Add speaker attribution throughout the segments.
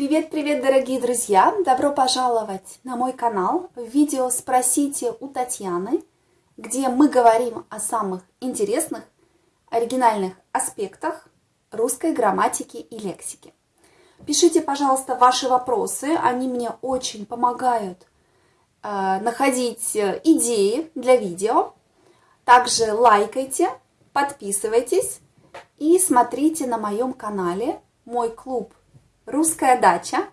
Speaker 1: Привет-привет, дорогие друзья! Добро пожаловать на мой канал в видео «Спросите у Татьяны», где мы говорим о самых интересных, оригинальных аспектах русской грамматики и лексики. Пишите, пожалуйста, ваши вопросы, они мне очень помогают э, находить идеи для видео. Также лайкайте, подписывайтесь и смотрите на моем канале мой клуб «Русская дача»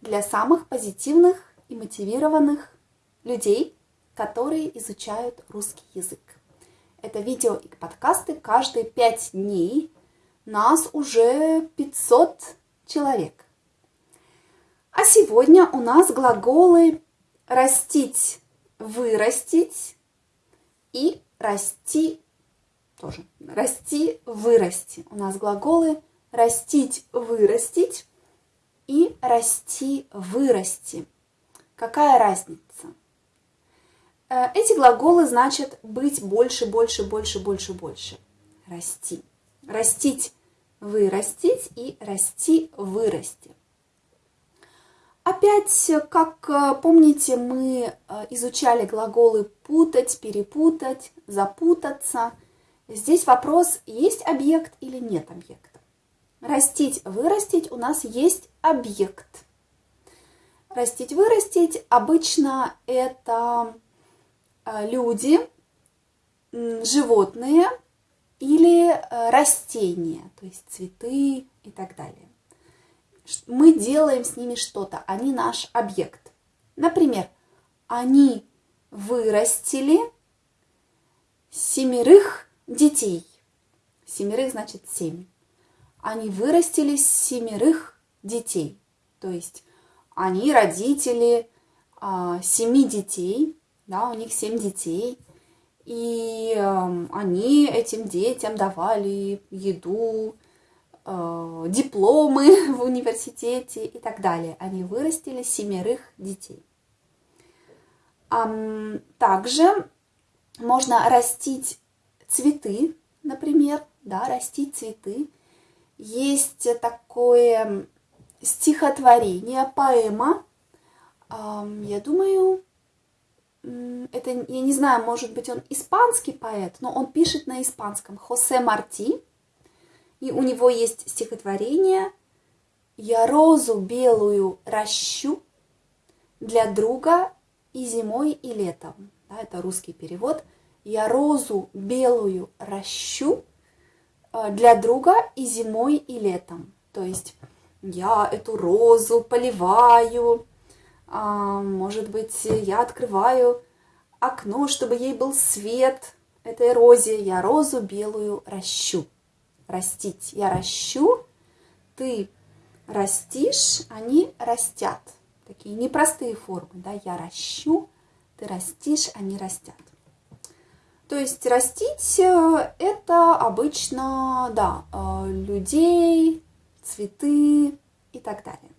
Speaker 1: для самых позитивных и мотивированных людей, которые изучают русский язык. Это видео и подкасты каждые пять дней. Нас уже 500 человек. А сегодня у нас глаголы «растить», «вырастить» и «расти» тоже. «Расти», «вырасти». У нас глаголы «растить», «вырастить» и «расти», «вырасти». Какая разница? Э, эти глаголы значат быть больше, больше, больше, больше, больше. Расти. Растить, вырастить и расти, вырасти. Опять, как э, помните, мы э, изучали глаголы путать, перепутать, запутаться. Здесь вопрос, есть объект или нет объекта. Растить, вырастить у нас есть объект. Растить, вырастить обычно это люди, животные или растения, то есть цветы и так далее мы делаем с ними что-то, они наш объект. Например, они вырастили семерых детей. Семерых значит семь. Они вырастили семерых детей. То есть они родители а, семи детей, да, у них семь детей. И э, они этим детям давали еду, Э, дипломы в университете и так далее. Они вырастили семерых детей. Также можно растить цветы, например, да, растить цветы. Есть такое стихотворение, поэма. Я думаю, это, я не знаю, может быть, он испанский поэт, но он пишет на испанском. Хосе Марти. И у него есть стихотворение «Я розу белую ращу для друга и зимой, и летом». Да, это русский перевод. «Я розу белую ращу для друга и зимой, и летом». То есть я эту розу поливаю, а, может быть, я открываю окно, чтобы ей был свет этой розе. Я розу белую ращу растить. Я ращу, ты растишь, они растят. Такие непростые формы, да, я ращу, ты растишь, они растят. То есть растить э, это обычно, да, э, людей, цветы и так далее.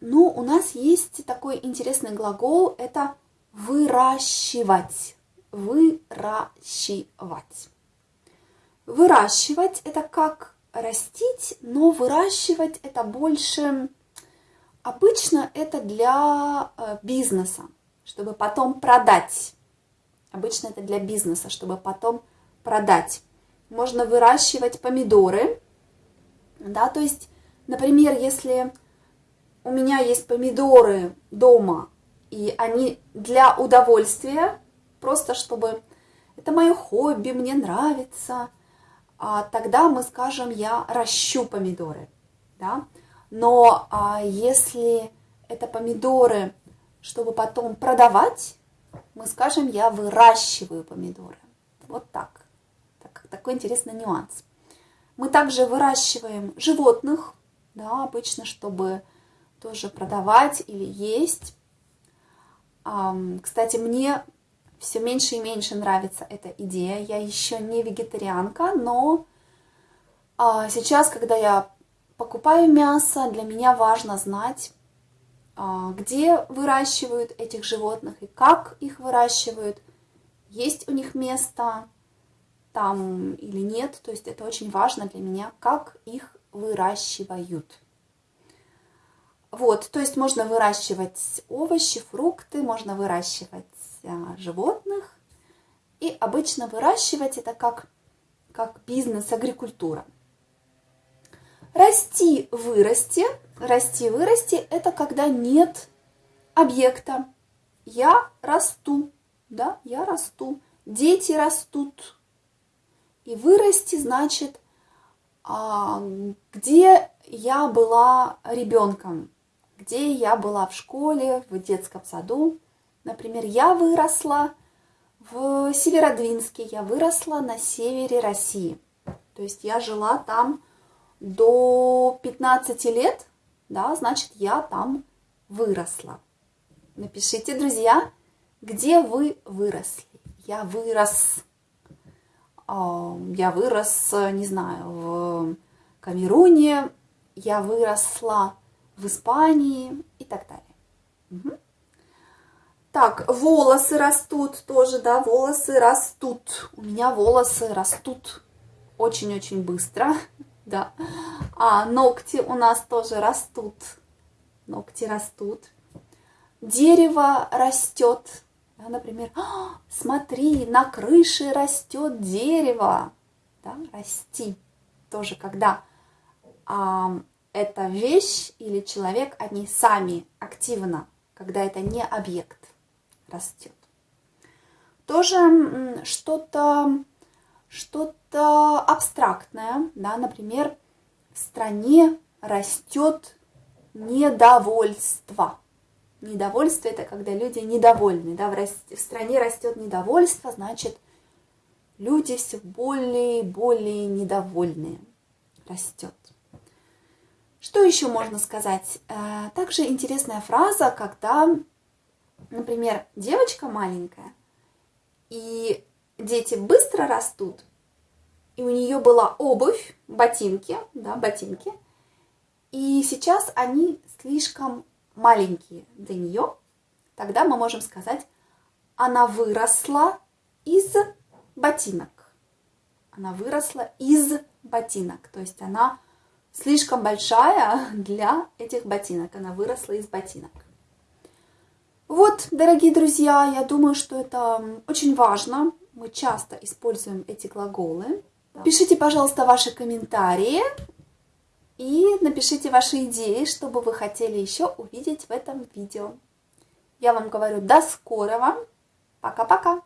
Speaker 1: Но у нас есть такой интересный глагол, это выращивать. Выращивать. Выращивать – это как растить, но выращивать – это больше... Обычно это для э, бизнеса, чтобы потом продать. Обычно это для бизнеса, чтобы потом продать. Можно выращивать помидоры, да, то есть, например, если у меня есть помидоры дома, и они для удовольствия, просто чтобы это мое хобби, мне нравится – а, тогда мы скажем, я ращу помидоры. Да? Но а, если это помидоры, чтобы потом продавать, мы скажем, я выращиваю помидоры. Вот так. так такой интересный нюанс. Мы также выращиваем животных, да, обычно, чтобы тоже продавать или есть. Кстати, мне все меньше и меньше нравится эта идея. Я еще не вегетарианка, но а, сейчас, когда я покупаю мясо, для меня важно знать, где выращивают этих животных и как их выращивают, есть у них место там или нет. То есть это очень важно для меня, как их выращивают. Вот, то есть можно выращивать овощи, фрукты, можно выращивать а, животных. И обычно выращивать это как, как бизнес, агрикультура. Расти, вырасти. Расти, вырасти – это когда нет объекта. Я расту, да, я расту. Дети растут. И вырасти значит, а, где я была ребенком, где я была в школе, в детском саду. Например, я выросла в Северодвинске, я выросла на севере России. То есть я жила там до 15 лет, да, значит, я там выросла. Напишите, друзья, где вы выросли. Я вырос. А, я вырос, не знаю, в Камеруне, я выросла в Испании и так далее. Угу. Так, волосы растут тоже, да, волосы растут. У меня волосы растут очень-очень быстро, да. А ногти у нас тоже растут. Ногти растут. Дерево растет. Да, например, «А, смотри, на крыше растет дерево. Да, расти. Тоже когда а, эта вещь или человек, они сами активно, когда это не объект растет. Тоже что-то что-то абстрактное, да, например, в стране растет недовольство. Недовольство – это когда люди недовольны, да, в, в стране растет недовольство, значит, люди все более и более недовольные, растет. Что еще можно сказать? Э, также интересная фраза, когда например, девочка маленькая, и дети быстро растут, и у нее была обувь, ботинки, да, ботинки, и сейчас они слишком маленькие для нее, тогда мы можем сказать, она выросла из ботинок. Она выросла из ботинок, то есть она слишком большая для этих ботинок, она выросла из ботинок. Вот, дорогие друзья, я думаю, что это очень важно. Мы часто используем эти глаголы. Пишите, пожалуйста, ваши комментарии и напишите ваши идеи, что бы вы хотели еще увидеть в этом видео. Я вам говорю до скорого. Пока-пока.